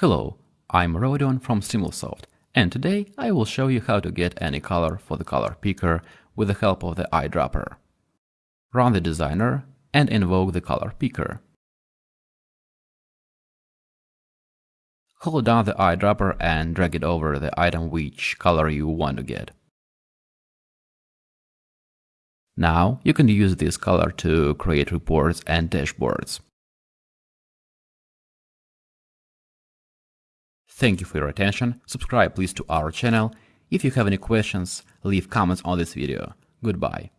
Hello, I'm Rodion from Stimulsoft, and today I will show you how to get any color for the color picker with the help of the eyedropper. Run the designer and invoke the color picker. Hold down the eyedropper and drag it over the item which color you want to get. Now you can use this color to create reports and dashboards. Thank you for your attention. Subscribe please to our channel. If you have any questions, leave comments on this video. Goodbye.